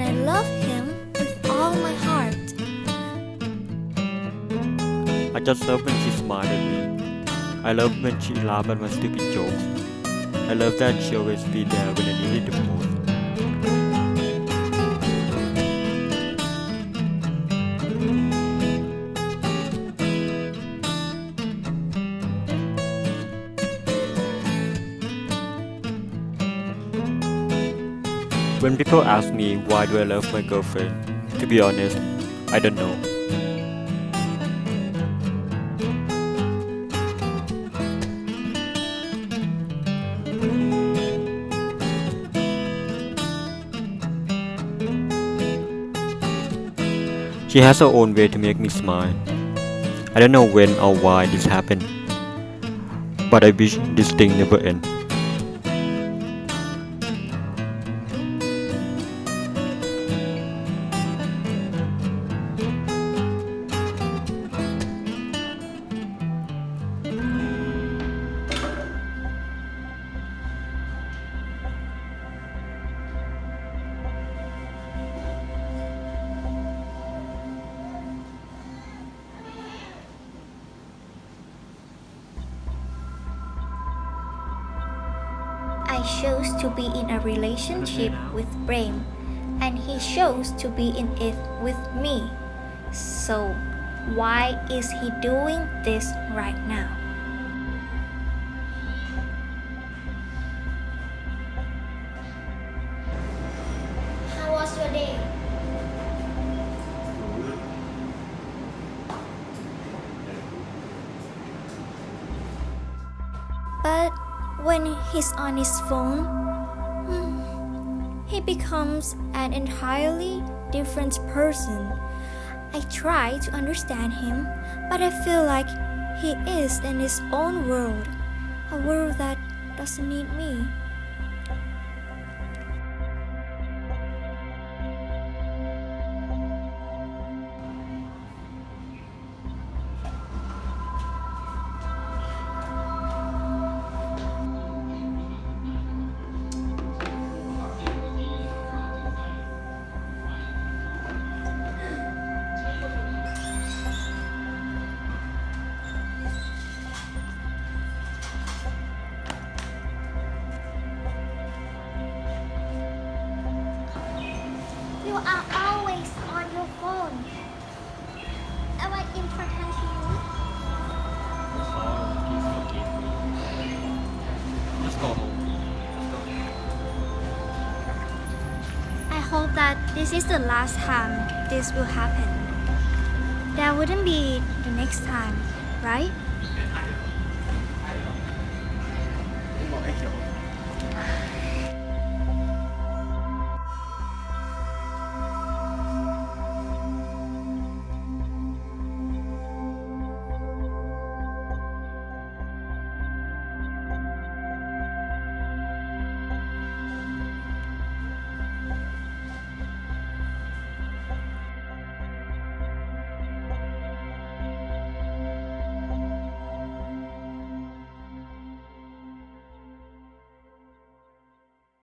and I love him with all my heart. I just love when she smiled at me. I love when she laughed at my stupid jokes. I love that she always be there when I needed the most. When people ask me why do I love my girlfriend, to be honest, I don't know. She has her own way to make me smile. I don't know when or why this happened, but I wish this thing never ends. I chose to be in a relationship mm-hmm. with Brian, and he chose to be in it with me. So, why is he doing this right now? When he's on his phone, hmm, he becomes an entirely different person. I try to understand him, but I feel like he is in his own world, a world that doesn't need me. You are always on your phone. Am I important you? Just go home. I hope that this is the last time this will happen. There wouldn't be the next time, right?